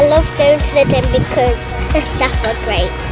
I love going to the gym because the staff are great.